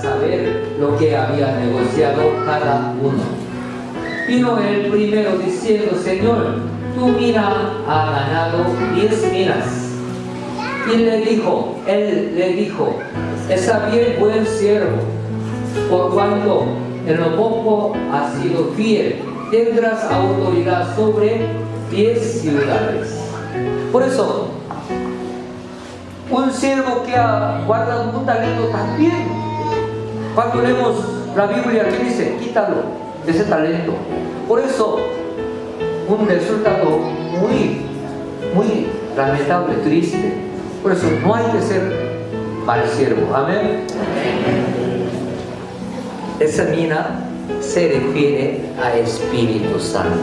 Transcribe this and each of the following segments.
saber lo que había negociado cada uno. Vino el primero diciendo, Señor, tu mina ha ganado diez minas. Y le dijo, él le dijo, está bien buen siervo, por cuanto en lo poco has sido fiel, tendrás autoridad sobre diez ciudades. Por eso, un siervo que ha guardado un talento también, cuando leemos la Biblia que dice, quítalo ese talento. Por eso, un resultado muy, muy lamentable, triste. Por eso no hay que ser mal siervo. Amén. Esa mina se refiere a Espíritu Santo.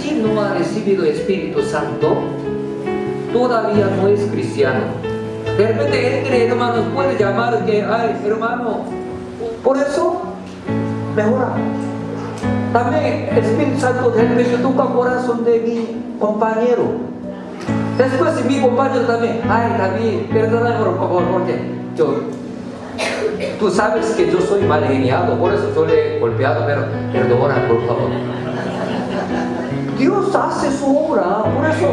Si no ha recibido Espíritu Santo, todavía no es cristiano. De repente entre hermanos puede llamar que, ay hermano, por eso mejora. También Espíritu Santo de repente toca el corazón de mi compañero. Después mi compañero también, ay David, perdóname por favor, porque yo, tú sabes que yo soy mal geniado, por eso yo le he golpeado, pero perdona por favor. Dios hace su obra, por eso,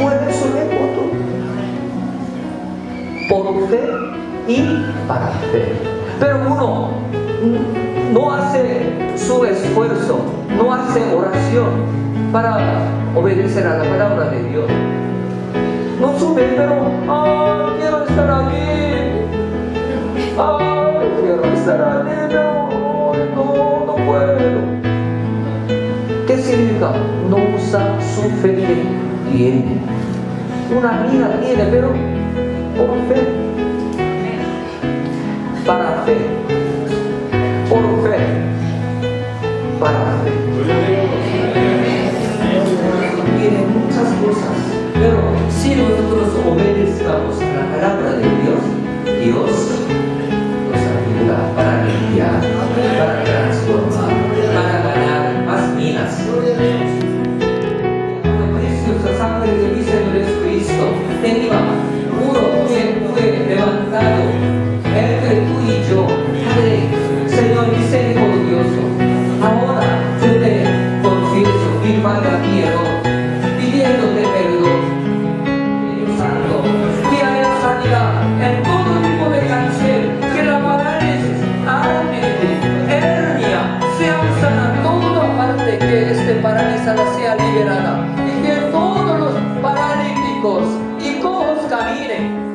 por eso le voto. Por fe y para fe. Pero uno no hace su esfuerzo, no hace oración para obedecer a la palabra de Dios. No sube, pero ¡ay, quiero estar aquí! ¡ay, quiero estar aquí! Pero no, no puedo. ¿Qué significa? No usa su fe que tiene. Una vida tiene, pero por fe. Para fe. Por fe. Para fe muchas cosas, pero si nosotros obedezcamos la palabra de Dios, Dios sea liberada. Y que todos los paralíticos y cojos caminen.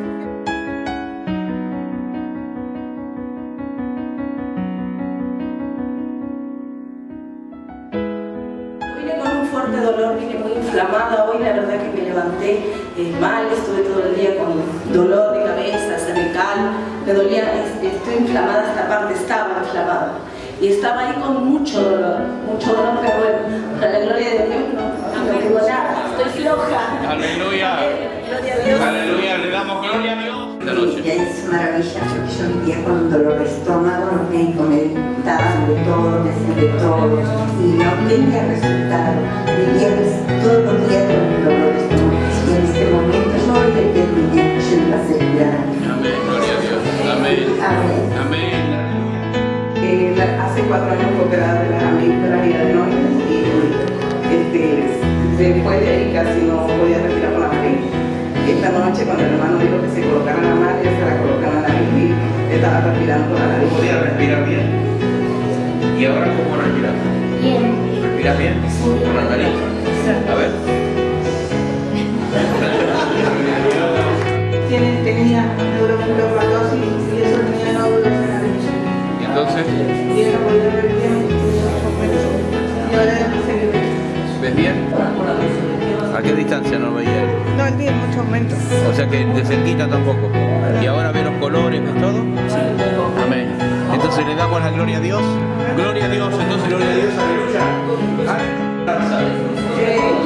Fuerte dolor, vine muy inflamada. Hoy, la verdad que me levanté eh, mal, estuve todo el día con dolor de cabeza, cervical, me dolía, estoy inflamada, esta parte estaba inflamada y estaba ahí con mucho dolor, mucho dolor, pero bueno, para la gloria de Dios no, no tengo nada, estoy floja. Aleluya. gloria a Dios. Aleluya, le damos gloria a Dios. Y es maravilloso que yo vivía con un dolor de estómago, los médicos me daban de todo, me hacían de todo, y no tenía resultado. Después de ahí casi no podía respirar con la nariz. Esta noche cuando el hermano dijo que se colocara la nariz, se la colocara la nariz y estaba respirando con la nariz. ¿Podía respirar bien? ¿Y ahora cómo respiras? Bien. ¿Respiras bien? ¿Con la nariz? A ver. Qué distancia no veía él? No, el día mucho aumento. O sea que de cerquita tampoco. ¿Y ahora ve los colores, ves todo? Amén. Entonces le damos la gloria a Dios. Gloria a Dios, entonces gloria a Dios, aleluya.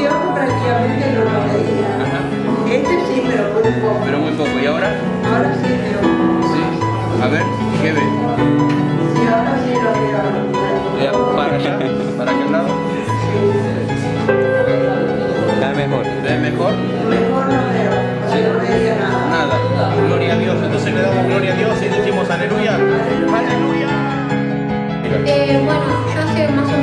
Yo prácticamente no lo veía. Este sí, pero muy poco. Pero muy poco. ¿Y ahora? Ahora sí, pero... Sí. A ver, ¿qué ve? ¿Para allá? ¿Para aquel lado? mejor? ¿Sí? Nada. Gloria a Dios. Entonces le damos gloria a Dios y decimos aleluya. Aleluya. Eh, bueno, yo soy más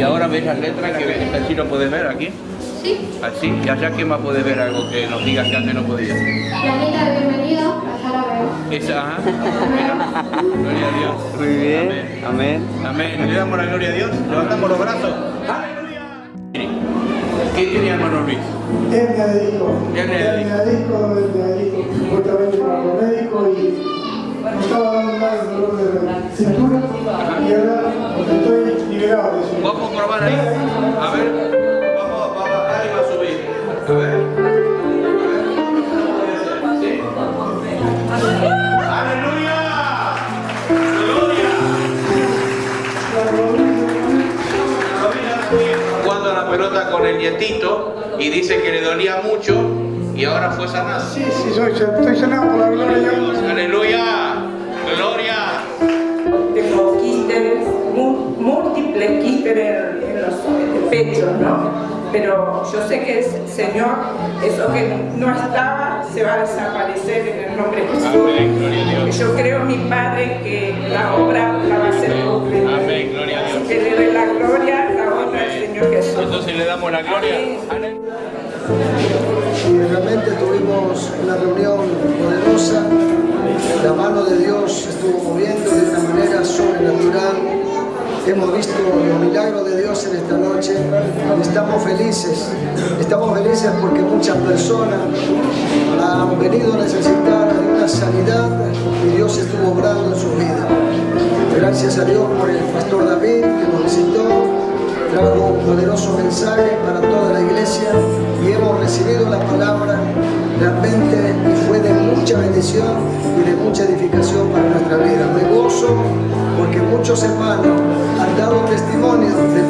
Y ahora ves las letras que ves, así lo puedes ver aquí, Sí, así, y allá que más puedes ver algo que nos digas que antes no podías. la lista de bienvenido, allá la veo. Esa, ajá, mira, gloria a Dios. Muy bien, amén. Amén, le damos la gloria a Dios, levantamos los brazos. ¡Aleluya! ¿Qué tiene hermano Luis? Hernia de disco. Hernia de disco. Hernia de disco, hernia de disco. Supuestamente para los médicos y me estaba dando más dolor de cintura y ahora estoy. Vamos a probar ahí. A ver, vamos va a bajar y va a subir. A ver. Sí. ¡Aleluya! ¡Gloria! Jugando a la pelota con el nietito y dice que le dolía mucho y ahora fue sanado. Sí, sí, soy, estoy sanado por la gloria de Dios. ¡Aleluya! Múltiples quistes en, en los pechos, ¿no? Pero yo sé que el Señor, eso que no estaba, se va a desaparecer en el nombre de Jesús. Amén. Yo creo, mi Padre, que la obra la va a hacer completa. Amén, gloria a Dios. Que le dé la gloria, la honra al Señor Jesús. Entonces le damos la gloria. y realmente tuvimos una reunión poderosa. La mano de Dios estuvo moviendo de una manera sobrenatural. Hemos visto los milagros de Dios en esta noche estamos felices. Estamos felices porque muchas personas han venido a necesitar de una sanidad y Dios estuvo obrando en su vida. Gracias a Dios por el pastor David poderoso mensaje para toda la iglesia y hemos recibido la palabra realmente y fue de mucha bendición y de mucha edificación para nuestra vida. Me gozo porque muchos hermanos han dado testimonio del